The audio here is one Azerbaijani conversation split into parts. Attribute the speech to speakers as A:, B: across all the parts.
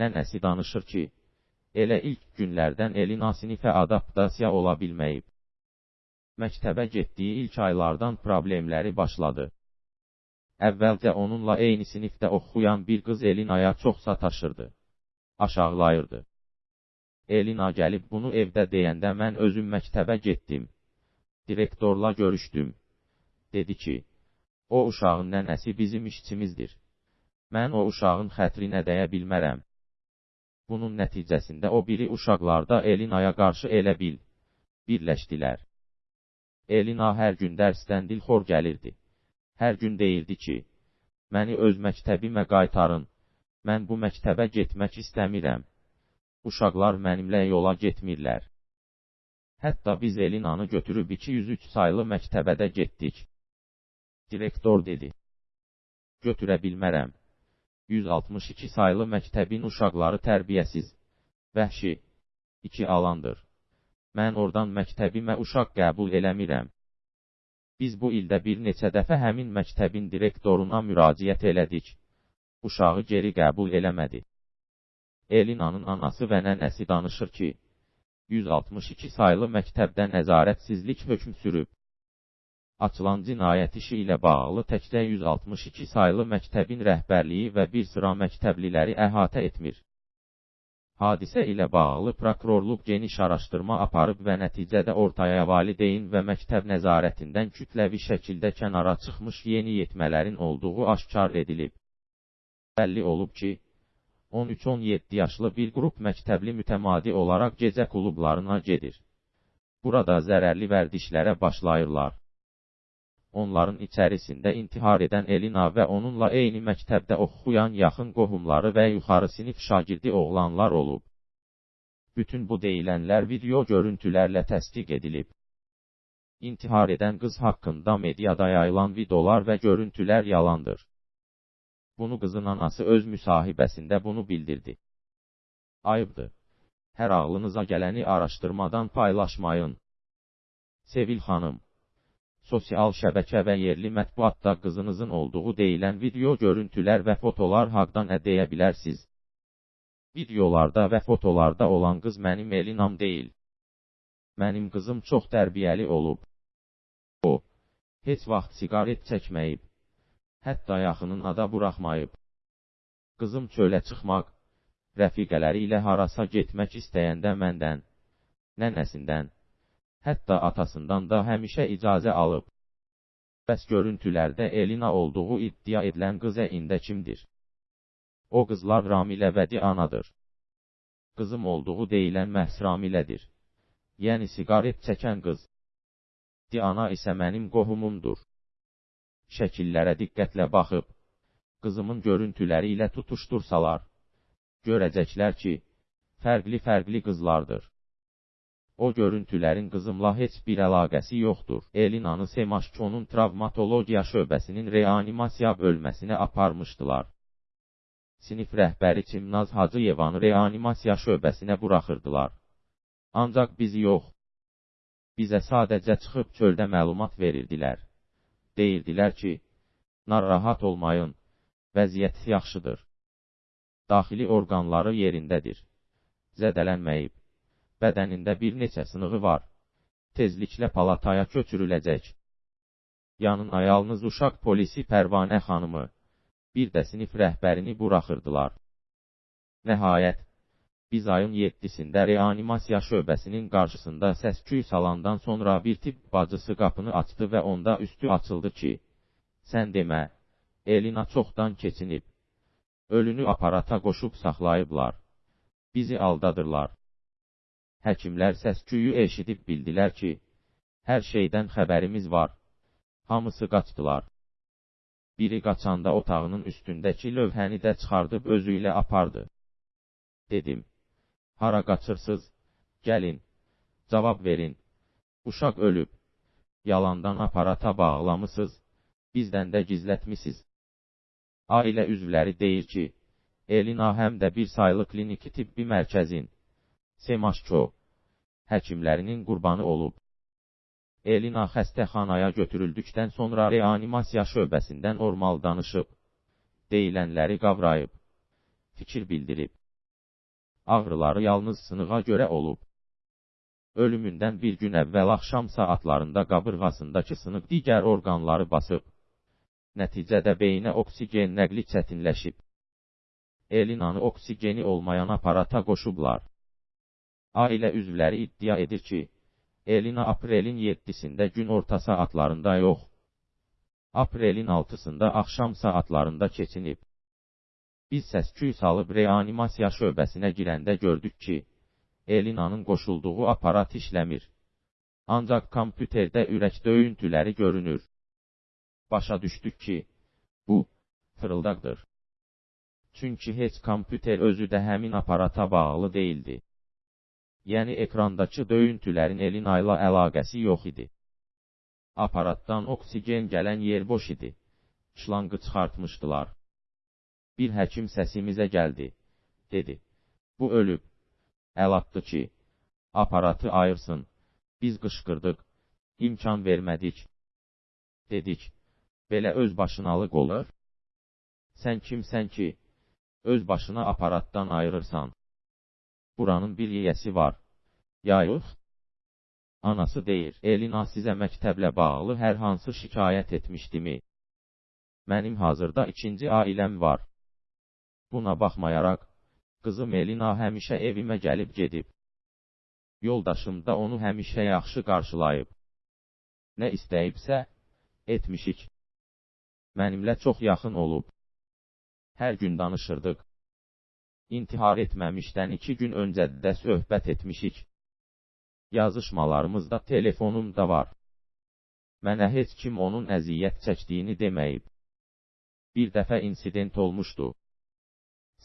A: Nənəsi danışır ki, elə ilk günlərdən Elina sinifə adaptasiya ola bilməyib. Məktəbə getdiyi ilk aylardan problemləri başladı. Əvvəlcə onunla eyni sinifdə oxuyan bir qız Elinaya çox sataşırdı. Aşağılayırdı. Elina gəlib bunu evdə deyəndə mən özüm məktəbə getdim. Direktorla görüşdüm. Dedi ki, o uşağın nənəsi bizim işçimizdir. Mən o uşağın xətrinə dəyə bilmərəm. Bunun nəticəsində o biri uşaqlarda Elinaya qarşı elə bil, birləşdilər. Elina hər gün dərsdən dilxor gəlirdi. Hər gün deyirdi ki, məni öz məktəbimə qaytarın, mən bu məktəbə getmək istəmirəm. Uşaqlar mənimlə yola getmirlər. Hətta biz Elinanı götürüb 203 saylı məktəbə də getdik. Direktor dedi. Götürə bilmərəm. 162 saylı məktəbin uşaqları tərbiyəsiz, vəhşi, iki alandır. Mən oradan məktəbimə uşaq qəbul eləmirəm. Biz bu ildə bir neçə dəfə həmin məktəbin direktoruna müraciət elədik. Uşağı geri qəbul eləmədi. Elinanın anası və nənəsi danışır ki, 162 saylı məktəbdə nəzarətsizlik hökm sürüb. Açılan cinayət işi ilə bağlı təkcə 162 saylı məktəbin rəhbərliyi və bir sıra məktəbliləri əhatə etmir. Hadisə ilə bağlı prokurorluq geniş araşdırma aparıb və nəticədə ortaya valideyn və məktəb nəzarətindən kütləvi şəkildə kənara çıxmış yeni yetmələrin olduğu aşkar edilib. Bəlli olub ki, 13-17 yaşlı bir qrup məktəbli mütəmadi olaraq gecə klublarına gedir. Burada zərərli vərdişlərə başlayırlar. Onların içərisində intihar edən Elina və onunla eyni məktəbdə oxuyan yaxın qohumları və yuxarı sinif şagirdi oğlanlar olub. Bütün bu deyilənlər video görüntülərlə təsdiq edilib. İntihar edən qız haqqında mediada yayılan videolar və görüntülər yalandır. Bunu qızın anası öz müsahibəsində bunu bildirdi. Ayıbdır. Hər ağlınıza gələni araşdırmadan paylaşmayın. Sevil xanım sosial şəbəkə və yerli mətbuatda qızınızın olduğu deyilən video görüntülər və fotolar haqda nə deyə bilərsiniz? Videolarda və fotolarda olan qız mənim Elinam deyil. Mənim qızım çox tərbiyəli olub. O, heç vaxt siqaret çəkməyib. Hətta yaxınına da buraxmayıb. Qızım çölə çıxmaq, rəfiqələri ilə harasa getmək istəyəndə məndən, nənəsindən, hətta atasından da həmişə icazə alıb. Bəs görüntülərdə Elina olduğu iddia edilən qız ində kimdir? O qızlar Ramilə və Dianadır. Qızım olduğu deyilən məhz Ramilədir. Yəni siqaret çəkən qız. Diana isə mənim qohumumdur. Şəkillərə diqqətlə baxıb, qızımın görüntüləri ilə tutuştursalar, görəcəklər ki, fərqli-fərqli qızlardır. O görüntülərin qızımla heç bir əlaqəsi yoxdur. Elinanı Semaşkonun travmatologiya şöbəsinin reanimasiya bölməsinə aparmışdılar. Sinif rəhbəri Çimnaz Hacıyevanı reanimasiya şöbəsinə buraxırdılar. Ancaq bizi yox. Bizə sadəcə çıxıb çöldə məlumat verirdilər. Deyirdilər ki, narahat olmayın, vəziyyət yaxşıdır. Daxili orqanları yerindədir. Zədələnməyib bədənində bir neçə sınığı var. Tezliklə palataya köçürüləcək. Yanına yalnız uşaq polisi Pərvanə xanımı, bir də sinif rəhbərini buraxırdılar. Nəhayət, biz ayın 7-sində reanimasiya şöbəsinin qarşısında səs-küy salandan sonra bir tibb bacısı qapını açdı və onda üstü açıldı ki, sən demə, Elina çoxdan keçinib. Ölünü aparata qoşub saxlayıblar. Bizi aldadırlar. Həkimlər səsküyü eşidib bildilər ki, hər şeydən xəbərimiz var. Hamısı qaçdılar. Biri qaçanda otağının üstündəki lövhəni də çıxardıb özü ilə apardı. Dedim, hara qaçırsız, gəlin, cavab verin. Uşaq ölüb. Yalandan aparata bağlamısız, bizdən də gizlətmisiz. Ailə üzvləri deyir ki, Elina həm də bir saylı kliniki tibbi mərkəzin Semaşko həkimlərinin qurbanı olub. Elina xəstəxanaya götürüldükdən sonra reanimasiya şöbəsindən normal danışıb. Deyilənləri qavrayıb. Fikir bildirib. Ağrıları yalnız sınığa görə olub. Ölümündən bir gün əvvəl axşam saatlarında qabırğasındakı sınıq digər orqanları basıb. Nəticədə beyinə oksigen nəqli çətinləşib. Elinanı oksigeni olmayan aparata qoşublar. Ailə üzvləri iddia edir ki, Elina aprelin 7-sində gün orta saatlarında yox, aprelin 6-sında axşam saatlarında keçinib. Biz səs-küy salıb reanimasiya şöbəsinə girəndə gördük ki, Elinanın qoşulduğu aparat işləmir. Ancaq kompüterdə ürək döyüntüləri görünür. Başa düşdük ki, bu, fırıldaqdır. Çünki heç kompüter özü də həmin aparata bağlı değildi. Yəni ekrandakı döyüntülərin Elina ilə əlaqəsi yox idi. Aparatdan oksigen gələn yer boş idi. Şlangı çıxartmışdılar. Bir həkim səsimizə gəldi. Dedi. Bu ölüb. Əl atdı ki, aparatı ayırsın. Biz qışqırdıq. İmkan vermədik. Dedik. Belə öz başınalıq olur. Sən kimsən ki, öz başına aparatdan ayırırsan? Buranın bir yiyəsi var. Ya yox? Anası deyir, Elina sizə məktəblə bağlı hər hansı şikayət etmişdimi? Mənim hazırda ikinci ailəm var. Buna baxmayaraq, qızım Elina həmişə evimə gəlib gedib. Yoldaşım da onu həmişə yaxşı qarşılayıb. Nə istəyibsə, etmişik. Mənimlə çox yaxın olub. Hər gün danışırdıq. İntihar etməmişdən iki gün öncə də söhbət etmişik. Yazışmalarımızda telefonum da var. Mənə heç kim onun əziyyət çəkdiyini deməyib. Bir dəfə insident olmuşdu.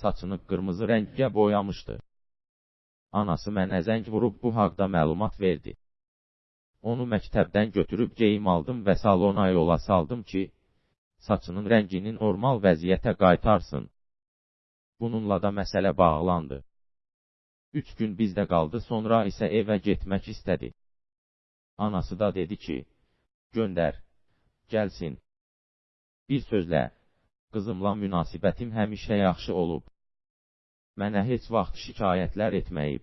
A: Saçını qırmızı rəngə boyamışdı. Anası mənə zəng vurub bu haqda məlumat verdi. Onu məktəbdən götürüb geyim aldım və salona yola saldım ki, saçının rənginin normal vəziyyətə qaytarsın. Bununla da məsələ bağlandı. Üç gün bizdə qaldı, sonra isə evə getmək istədi. Anası da dedi ki, göndər, gəlsin. Bir sözlə, qızımla münasibətim həmişə yaxşı olub. Mənə heç vaxt şikayətlər etməyib.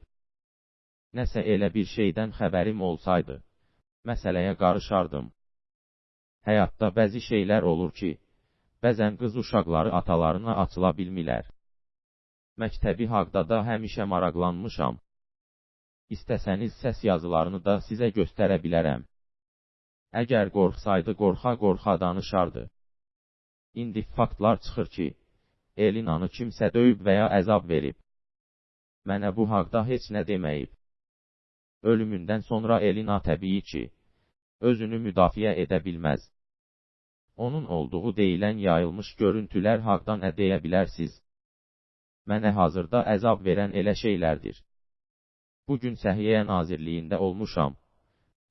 A: Nəsə elə bir şeydən xəbərim olsaydı, məsələyə qarışardım. Həyatda bəzi şeylər olur ki, bəzən qız uşaqları atalarına açıla bilmirlər. Məktəbi haqda da həmişə maraqlanmışam. İstəsəniz səs yazılarını da sizə göstərə bilərəm. Əgər qorxsaydı qorxa-qorxa danışardı. İndi faktlar çıxır ki, Elinanı kimsə döyüb və ya əzab verib. Mənə bu haqda heç nə deməyib. Ölümündən sonra Elina təbii ki, özünü müdafiə edə bilməz. Onun olduğu deyilən yayılmış görüntülər haqdan nə deyə bilərsiz? Mənə hazırda əzab verən elə şeylərdir. Bugün Səhiyyə Nazirliyində olmuşam.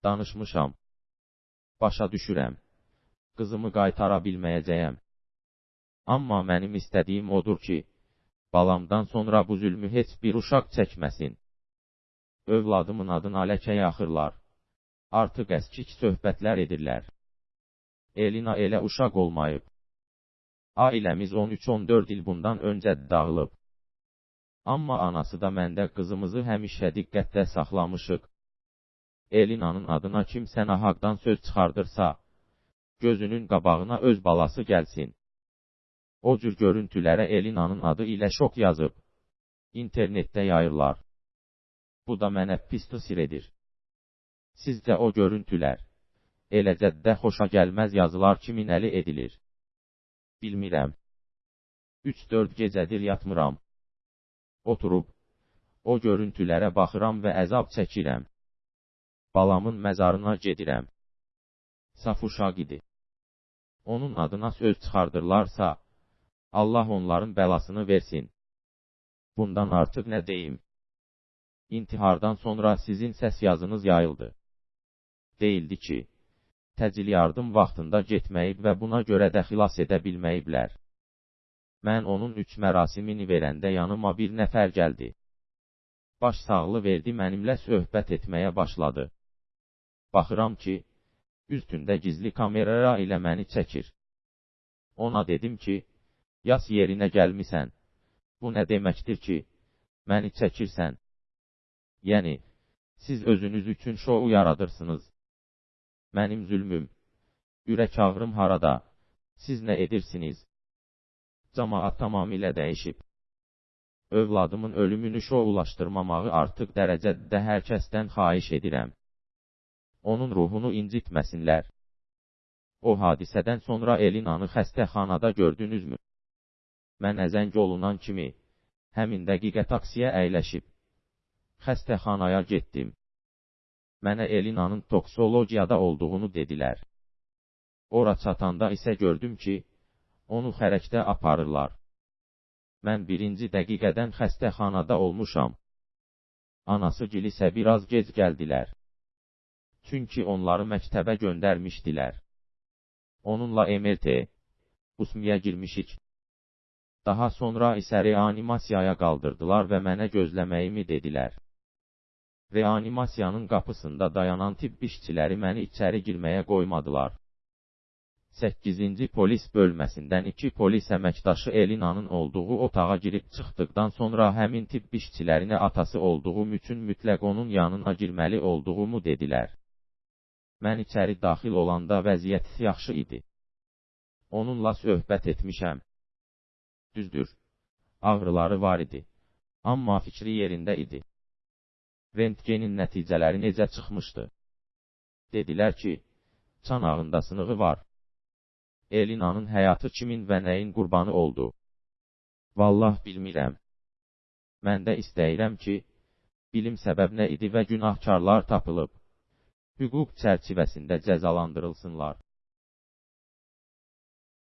A: Danışmışam. Başa düşürəm. Qızımı qaytara bilməyəcəyəm. Amma mənim istədiyim odur ki, balamdan sonra bu zülmü heç bir uşaq çəkməsin. Övladımın adını ləkə yaxırlar. Artıq əskik söhbətlər edirlər. Elina elə uşaq olmayıb. Ailəmiz 13-14 il bundan öncə dağılıb. Amma anası da məndə qızımızı həmişə diqqətdə saxlamışıq. Elinanın adına kimsə nahaqdan söz çıxardırsa, gözünün qabağına öz balası gəlsin. O cür görüntülərə Elinanın adı ilə şok yazıb. İnternetdə yayırlar. Bu da mənə pis təsir edir. Sizcə o görüntülər, eləcə də xoşa gəlməz yazılar kimin əli edilir? Bilmirəm. 3-4 gecədir yatmıram. Oturub, o görüntülərə baxıram və əzab çəkirəm. Balamın məzarına gedirəm. Saf uşaq idi. Onun adına söz çıxardırlarsa, Allah onların bəlasını versin. Bundan artıq nə deyim? İntihardan sonra sizin səs yazınız yayıldı. Deyildi ki, təcil yardım vaxtında getməyib və buna görə də xilas edə bilməyiblər. Mən onun üç mərasimini verəndə yanıma bir nəfər gəldi. Baş sağlı verdi mənimlə söhbət etməyə başladı. Baxıram ki, üstündə gizli kamera ilə məni çəkir. Ona dedim ki, yas yerinə gəlmisən. Bu nə deməkdir ki, məni çəkirsən. Yəni, siz özünüz üçün şou yaradırsınız. Mənim zülmüm, ürək ağrım harada, siz nə edirsiniz? Camaat tamamilə dəyişib. Övladımın ölümünü şoulaşdırmamağı artıq dərəcədə hər kəsdən xahiş edirəm. Onun ruhunu incitməsinlər. O hadisədən sonra Elinanı xəstəxanada gördünüzmü? Mən əzəng olunan kimi, həmin dəqiqə taksiyə əyləşib, xəstəxanaya getdim. Mənə Elinanın toksologiyada olduğunu dedilər. Ora çatanda isə gördüm ki, onu xərəkdə aparırlar. Mən birinci dəqiqədən xəstəxanada olmuşam. Anası gilisə biraz gec gəldilər. Çünki onları məktəbə göndərmişdilər. Onunla MRT, usmiyə girmişik. Daha sonra isə reanimasiyaya qaldırdılar və mənə gözləməyimi dedilər. Reanimasiyanın qapısında dayanan tibb işçiləri məni içəri girməyə qoymadılar. 8-ci polis bölməsindən iki polis əməkdaşı Elinanın olduğu otağa girib çıxdıqdan sonra həmin tibb işçilərinə atası olduğum üçün mütləq onun yanına girməli olduğumu dedilər. Mən içəri daxil olanda vəziyyət yaxşı idi. Onunla söhbət etmişəm. Düzdür, ağrıları var idi. Amma fikri yerində idi. Rentgenin nəticələri necə çıxmışdı? Dedilər ki, çanağında sınığı var. Elinanın həyatı kimin və nəyin qurbanı oldu? Vallah bilmirəm. Mən də istəyirəm ki, bilim səbəb nə idi və günahkarlar tapılıb, hüquq çərçivəsində cəzalandırılsınlar.